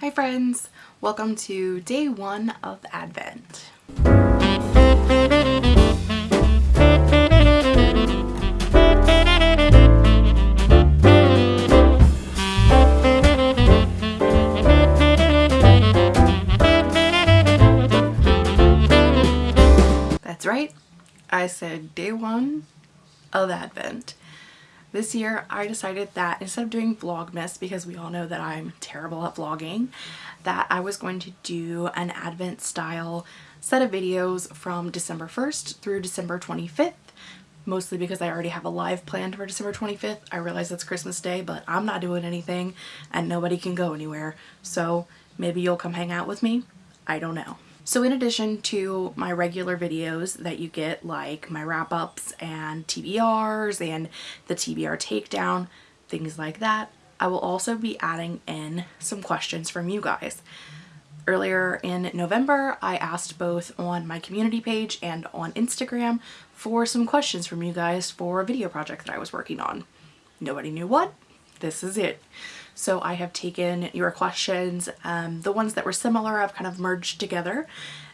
Hi friends, welcome to day one of Advent. That's right, I said day one of Advent. This year I decided that instead of doing Vlogmas, because we all know that I'm terrible at vlogging, that I was going to do an Advent style set of videos from December 1st through December 25th mostly because I already have a live planned for December 25th. I realize it's Christmas Day, but I'm not doing anything and nobody can go anywhere. So maybe you'll come hang out with me. I don't know. So in addition to my regular videos that you get like my wrap-ups and TBRs and the TBR takedown, things like that, I will also be adding in some questions from you guys. Earlier in November, I asked both on my community page and on Instagram for some questions from you guys for a video project that I was working on. Nobody knew what? This is it. So I have taken your questions, um, the ones that were similar I've kind of merged together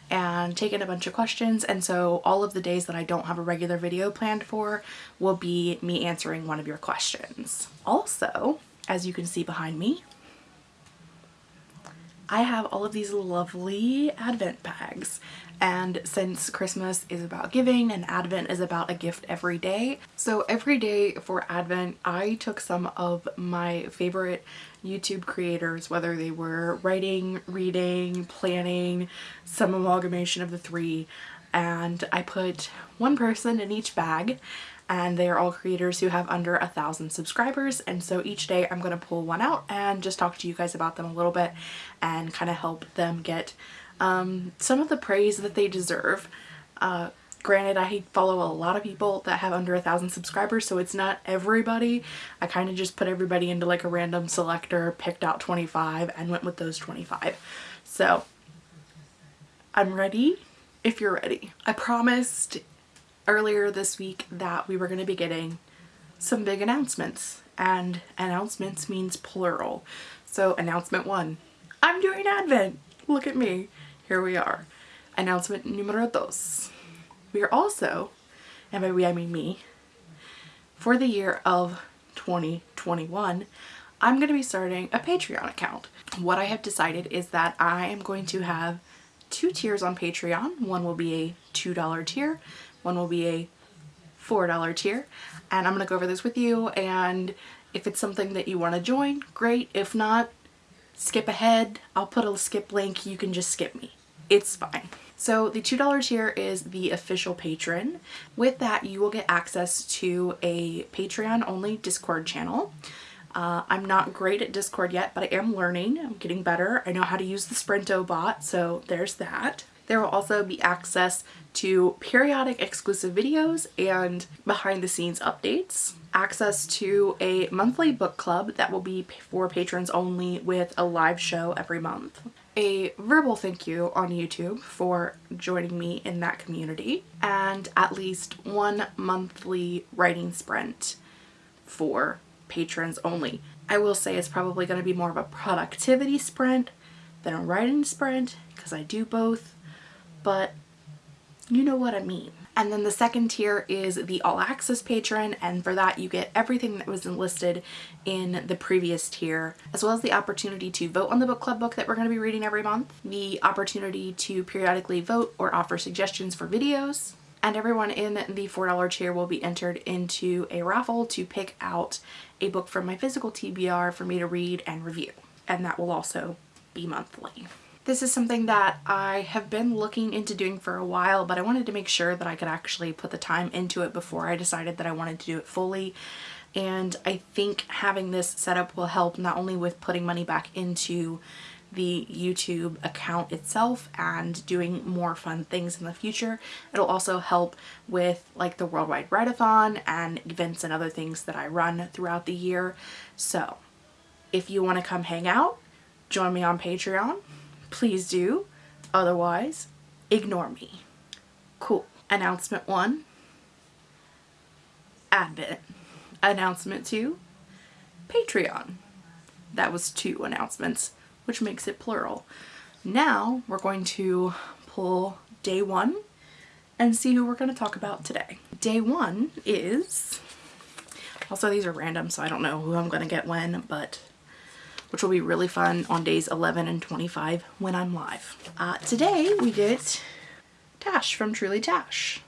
and taken a bunch of questions and so all of the days that I don't have a regular video planned for will be me answering one of your questions. Also, as you can see behind me, I have all of these lovely advent bags. And since Christmas is about giving and Advent is about a gift every day so every day for Advent I took some of my favorite YouTube creators whether they were writing, reading, planning, some amalgamation of the three and I put one person in each bag and they are all creators who have under a thousand subscribers and so each day I'm going to pull one out and just talk to you guys about them a little bit and kind of help them get um, some of the praise that they deserve. Uh, granted I follow a lot of people that have under a thousand subscribers so it's not everybody. I kind of just put everybody into like a random selector, picked out 25 and went with those 25. So I'm ready if you're ready. I promised earlier this week that we were going to be getting some big announcements and announcements means plural. So announcement one, I'm doing Advent. Look at me. Here we are. Announcement numero dos. We are also, and by we I mean me, for the year of 2021, I'm going to be starting a Patreon account. What I have decided is that I am going to have two tiers on Patreon. One will be a $2 tier one will be a $4 tier and I'm to go over this with you and if it's something that you want to join, great. If not, skip ahead. I'll put a skip link. You can just skip me. It's fine. So the $2 tier is the official patron. With that, you will get access to a Patreon only Discord channel. Uh, I'm not great at Discord yet, but I am learning. I'm getting better. I know how to use the Sprinto bot, so there's that. There will also be access to periodic exclusive videos and behind the scenes updates, access to a monthly book club that will be for patrons only with a live show every month, a verbal thank you on YouTube for joining me in that community, and at least one monthly writing sprint for patrons only. I will say it's probably going to be more of a productivity sprint than a writing sprint because I do both, but you know what I mean. And then the second tier is the all access patron and for that you get everything that was enlisted in the previous tier as well as the opportunity to vote on the book club book that we're going to be reading every month, the opportunity to periodically vote or offer suggestions for videos, and everyone in the $4 tier will be entered into a raffle to pick out a book from my physical TBR for me to read and review. And that will also be monthly. This is something that I have been looking into doing for a while, but I wanted to make sure that I could actually put the time into it before I decided that I wanted to do it fully. And I think having this setup will help not only with putting money back into the YouTube account itself and doing more fun things in the future. It'll also help with like the Worldwide Write-A-Thon and events and other things that I run throughout the year. So if you want to come hang out, join me on Patreon please do. Otherwise, ignore me. Cool. Announcement one, Advent. Announcement two, Patreon. That was two announcements. which makes it plural. Now we're going to pull day one and see who we're going to talk about today. Day one is, also these are random so I don't know who I'm going to get when, but which will be really fun on days 11 and 25 when I'm live. Uh, today we get Tash from Truly Tash.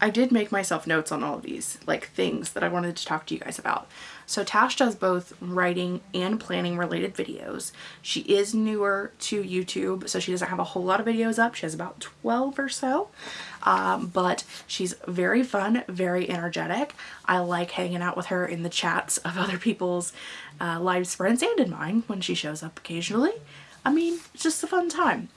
I did make myself notes on all of these, like things that I wanted to talk to you guys about. So Tash does both writing and planning related videos. She is newer to YouTube, so she doesn't have a whole lot of videos up. She has about 12 or so, um, but she's very fun, very energetic. I like hanging out with her in the chats of other people's uh, live sprints and in mine when she shows up occasionally. I mean, it's just a fun time.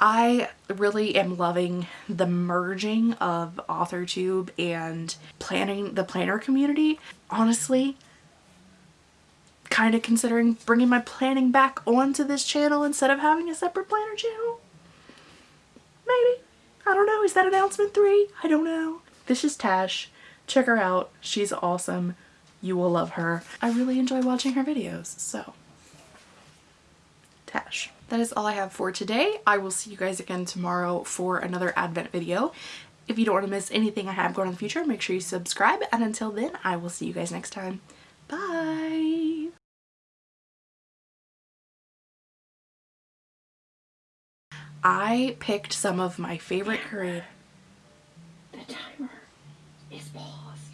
I really am loving the merging of AuthorTube and planning the planner community. Honestly, kind of considering bringing my planning back onto this channel instead of having a separate planner channel. Maybe. I don't know. Is that announcement three? I don't know. This is Tash. Check her out. She's awesome. You will love her. I really enjoy watching her videos, so. Tash. That is all I have for today. I will see you guys again tomorrow for another advent video. If you don't want to miss anything I have going in the future, make sure you subscribe. And until then, I will see you guys next time. Bye! I picked some of my favorite create. The timer is paused.